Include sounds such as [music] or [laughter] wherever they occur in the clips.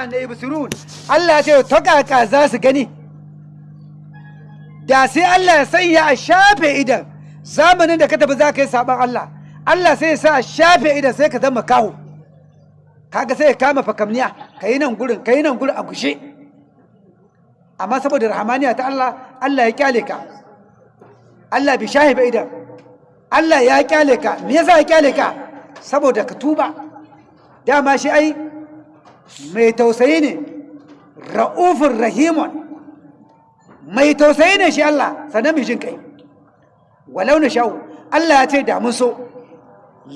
ma'ana ibsirun Allah ya ce ta kaka za su gani. Da sai Allah ya sanya a shafe idan. Zamanin da ka tafi za ka yi saban Allah. Allah sai ya sa a shafe idan sai ka zama kawo kaga sai ya kama fakamniya. Ka yi nan gurin ka yi nan gurin a gushe amma saboda rahamaniya ta Allah Allah ya ƙyale ka. Allah bi shahiba idan. Allah ya ƙyale ka. Me yasa ya ƙyale ka? Saboda ka tuba. Dama shi ai mai tausayi ne ra'ufin rahimun. Mai tausayi ne shi Allah sannan mai jin kai walau na sha'u Allah ya ce da mun so.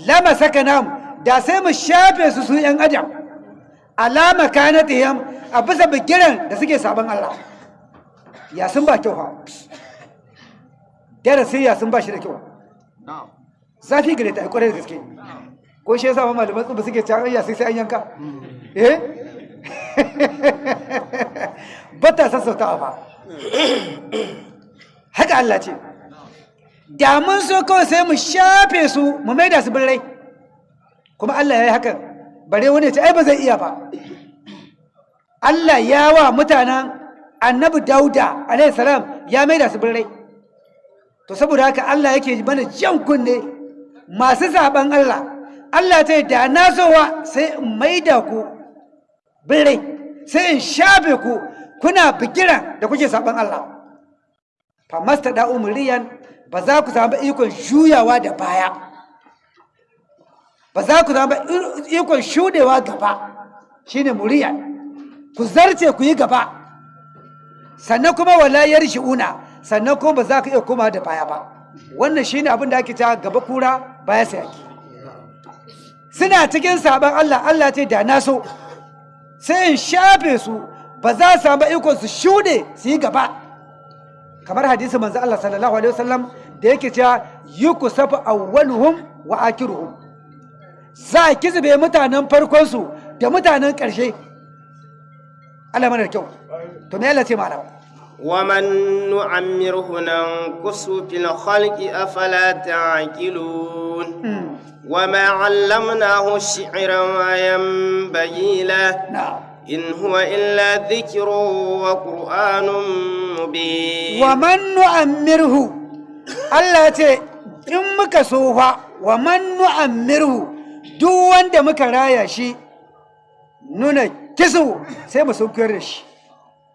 Lama saka namu da sai mu shafe su su yan adam. Alama kanatihim a bisa bigiran da suke sabon Allah. Ya sun ba kyau ha darasi ya sun ba shi da kyau. Zafi gare ta ƙwarai da gaske. Ko shi yasa ma malaman tsubu suke can ya sai sai an yanka? Eh? [laughs] Bata sassauta ba. [coughs] Haka Allah ce. Da mun so kawai sai mu shafe su mu maida su birrai. Kuma Allah ya yi hakan. Bare wani ce ai ba zai iya ba. [coughs] Allah ya wa mutanen annabi dauda salam ya maida su birrai. To saboda haka Allah yake mana jan kunne masu zaɓen Allah. Allah ta da na zowa sai in maida ku birrai sai in shafe ku kuna bigiran da kuke saban Allah. Fa masta da umriyan ba za ku samu ikon juyawa da baya. Ba za ku samu ikon shudewa gaba. Shine muriyan. Ku zarce ku yi gaba. Sannan kuma wala yarji'una sannan kuma ba za ka iya koma da baya ba. Wannan shine abin da ake ta gaba kura baya sai ake suna cikin sabon Allah Allah ce da na so. sai in shafe su ba za su samu ikon su shude su yi gaba kamar hadisi manzo Allah sallallahu alaihi wasallam da yake cewa yukusafu awwaluhum wa akiruhum za a kizbe mutanen farkon su da mutanen ƙarshe Allah mana da kyau to me Allah ce malam ومن نعمره ننقص في الخلق أفلا تعقلون وما علمناه الشعر ما ينبغي له na'am إن هو إلا ذكر وقرآن مبين wa man nu'ammirhu Allah ce in muka so fa wa man nu'ammirhu duk wanda muka raya shi nuna kisu sai mu sunkuyar da shi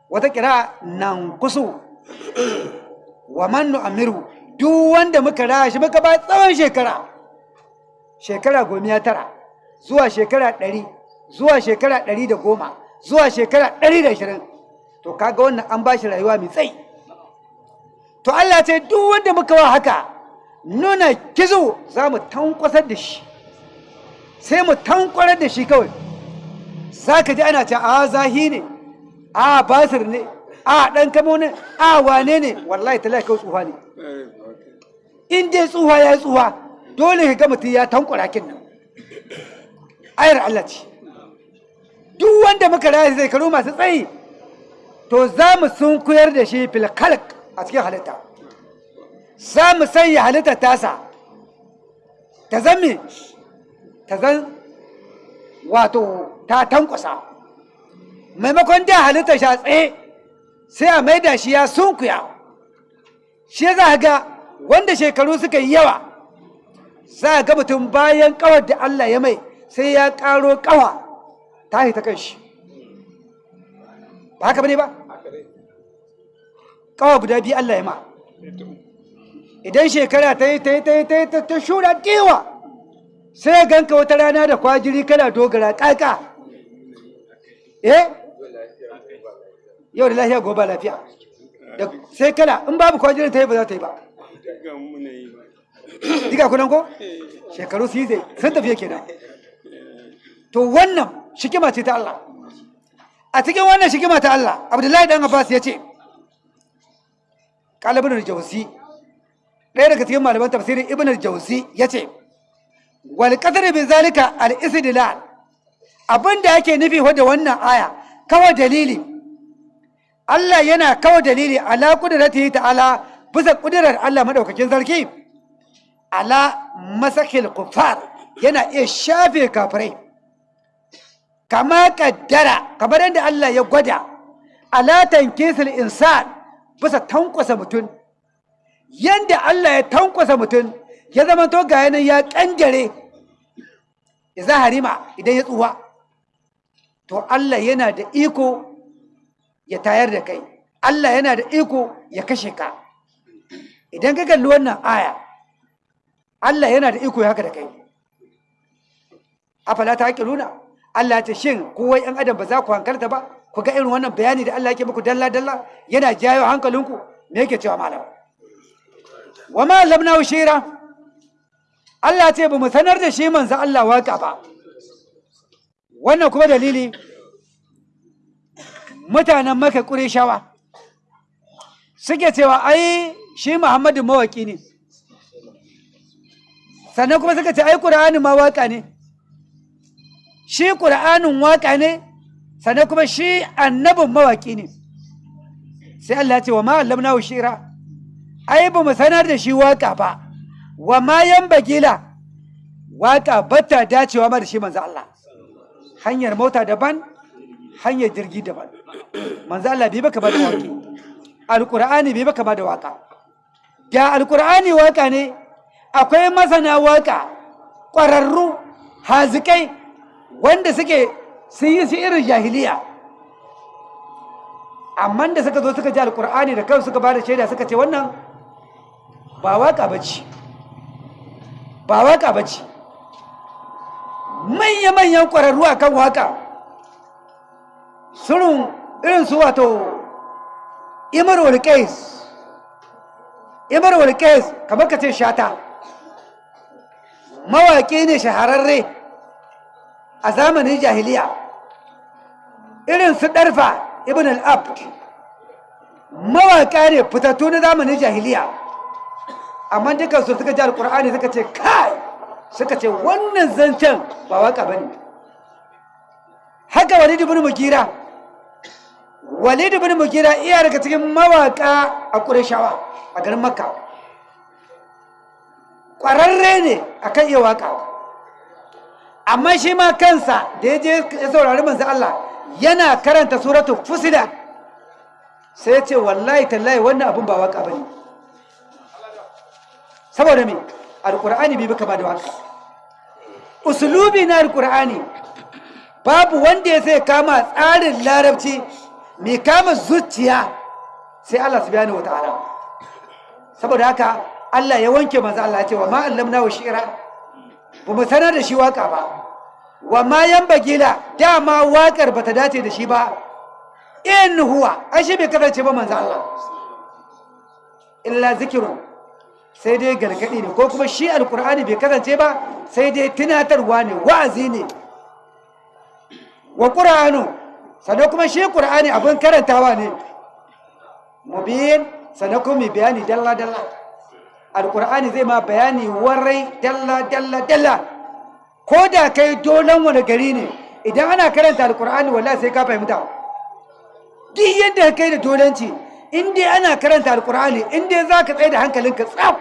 wata kira nan kusu wa man nu'ammirhu duk wanda muka raya shi muka ba tsawon shekara shekara gomiya tara zuwa shekara ɗari zuwa shekara ɗari da goma zuwa shekara ɗari da ashirin. To kaga wannan an ba shi rayuwa mai tsayi. To Allah ce duk wanda muka wa haka nuna kizo za mu tankwasar da shi. Sai mu tankwarar da shi kawai. Za ka ji ana ce a zahi ne a basir ne a ɗan kamo ne a wane ne? Wallahi talaka tsuha ne. In dai tsuha ya yi tsuha dole ka ga mutum ya tankwara kin nan. Ayar Allah ce. Duk wanda muka raya zai karo masu tsayi to za mu sun koyar da shi fil khalq a cikin halitta. Za mu sanya halitta tasa. Ta zan me? Ta zan wato ta tankwasa. Maimakon da halitta shi a tsaye sai a maida shi ya sunkuya. Shi za ga wanda shekaru suka yi yawa za ga mutum bayan kawar da Allah ya mai sai ya karo kawa ta ta kan shi ba haka ba ne ba? Kawa guda biyu Allah ya ma. Idan shekara ta yi ta yi ta yi ta yi ta shura dewa sai ya ganka wata rana da kwajiri kana dogara kaka eh? Yau da lafiya gobe lafiya. Sai kana in babu kwajirin ta yi ba za ta yi ba. Diga kunan ko? Shekaru su yi zai sun tafiye kenan to wannan shikima ce ta Allah. A cikin wannan shikima ta Allah abdullahi dan abbas ya ce kalibin al-jawzi ɗaya daga cikin malaman tafsirin ibn al-jawzi ya ce wal qadar bi zalika al-istidlal. Abinda yake nufi da wannan aya kawai dalili. Allah yana kawai dalili ala qudratihi ta'ala bisa kudirar Allah madaukakin sarki. Ala masakil kuffar yana iya shafe kafirai. Kama kaddara kamar yadda Allah ya gwada alatan kisil insan bisa tankwasa mutum. Yadda Allah ya tankwasa mutum ya zama to ga yanan ya kangare ya za harima idan ya tsuwa to Allah yana da iko ya tayar da kai. Allah yana da iko ya kashe ka. Idan ka kalli wannan aya Allah yana da iko haka da kai. Afala ta haƙiluna Allah ce shin kowai ‘yan adam ba za ku hankalta ba? Ku ga irin wannan bayani da Allah yake muku dalla-dalla? Yana jayo hankalinku? Me yake cewa malam? Wa ma lamna shira. Allah ce ba mu sanar da shi manzo Allah waƙa ba. Wannan kuma dalili mutanen maka ƙureshawa suke cewa ai shi Muhammadu mawaki ne. Sannan kuma suka ce ai Qur'ani ma waƙa ne. Shi Qur'anin waƙa ne sannan kuma shi annabin mawaki ne. Sai Allah ce wa ma allamnahu shira. Ai ba mu sanar da shi waƙa ba. Wa ma bagila waƙa bata dacewa ma da shi manzo Allah. Hanyar mota daban hanyar jirgi daban. Manzo Allah bai baka ba da waki alqur'ani bai baka ba da waƙa da alqur'ani waƙa ne akwai masana waƙa ƙwararru hazikai wanda suke sun yi su irin jahiliya. Amma da suka zo suka ji alqur'ani da kansu suka ba da shaida suka ce wannan ba waƙa bace ba waƙa bace manya-manyan ƙwararru a kan waƙa surun irin su wato imar walƙais imar walƙais kamar ka ce shata. Mawaƙi ne shahararre a zamanin jahiliya. Irin su ɗarfa ibn al'abd. Mawaƙa ne fitattu na zamanin jahiliya. Amma dukansu suka ji alƙur'ani suka ce kai! Suka ce wannan zancen ba waƙa ba ne. Haka walid ibn mugira walid ibn mugira iya daga cikin mawaka a ƙureshawa a garin makka. Ƙwararre ne a kan iya waƙa amma shi ma kansa da ya je ya saurari manzo Allah yana karanta suratu fusida sai ya ce wallahi tallahi wannan abin ba waƙa ba ne saboda me? Alkur'ani bai baka ba da waƙa usulubi na alkur'ani babu wanda ya sai kama tsarin larabci mai kama zuciya sai Allah subhanahu wata'ala saboda haka Allah ya wanke manzo Allah ya ce wa ma wa shi'ra. Ba mu sanar da shi waƙa ba. Wa ma bagila dama waƙar bata dace da shi ba. In huwa ai shi bai kasance ba manzo Allah. Illa zikrun sai dai gargaɗi ne ko kuma shi alkur'ani bai kasance ba sai dai tunatarwa ne wa'azi ne. Wa ƙur'anu sannan kuma shi ƙur'ani abin karantawa ne. Mubin sannan kuma bayani dalla-dalla. Alkur'ani zai ma bayani warai dalla-dalla dalla ko da kai dolan wani gari ne idan ana karanta alkur'ani wallahi sai ka fahimta. Duk yadda kai da dolanci in dai ana karanta alkur'ani in dai za ka tsaye da hankalinka tsaf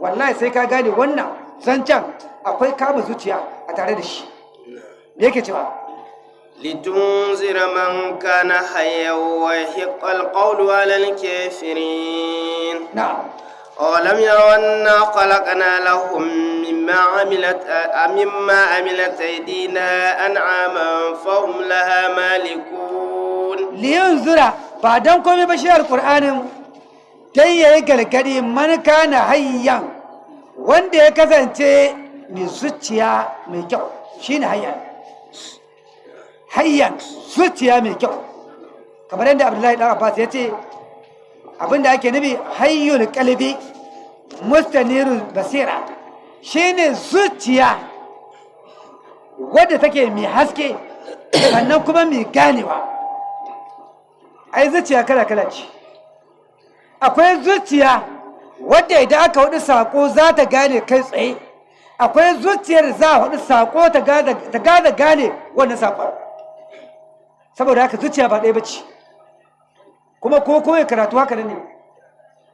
wallahi sai ka gane wannan zancen akwai kama zuciya a tare da shi. Me yake cewa? Litunzira man kana hayya wa hiqqal qawlu 'ala al-kafirin na'am. أولم يروا أنا خلقنا لهم مما عملت مما عملت أيدينا أنعاما فهم لها مالكون. لينذر بعدكم بشير القرآن. تي يقال كريم من كان حيا؟ وندي كذا انت نزتيا ميكو شين حيا؟ حيا. زتيا ميكو كما عند عبد الله بن عباس يتي. Abin da ake nufi hayyul kalbi mustanirul basira. Shine zuciya wadda take mai haske sannan kuma mai ganewa. Ai zuciya kala-kala ce. Akwai zuciya wadda idan aka huɗu sako za ta gane kai tsaye. Akwai zuciyar za a huɗu sako ta gane wannan saƙon saboda haka zuciya ba ɗaya ba ce. Kuma ko koya karatu haka ne.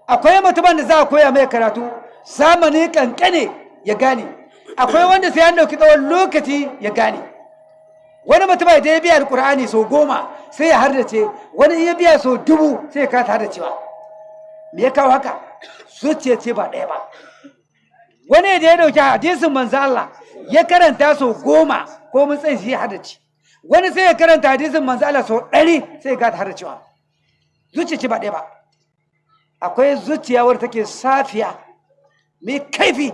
Akwai mutumin da za a koya mai karatu zamani kankane ya gane. Akwai wanda sai an ɗauki tsawon lokaci ya gane. Wani mutum da ya biya alkur'ani sau goma sai ya hardace wani ya biya sau dubu sai ya kasa hardacewa me ya kawo haka? Zuciya ce ba ɗaya ba. Wani da ya ɗauki hadisin manzo Allah ya karanta sau goma ko mun tsaye shi ya hardace wani sai ya karanta hadisin manzo Allah sau ɗari sai ya kasa hardacewa zuciya ce ba ɗaya ba. Akwai zuciya wadda take safiya mai kaifi.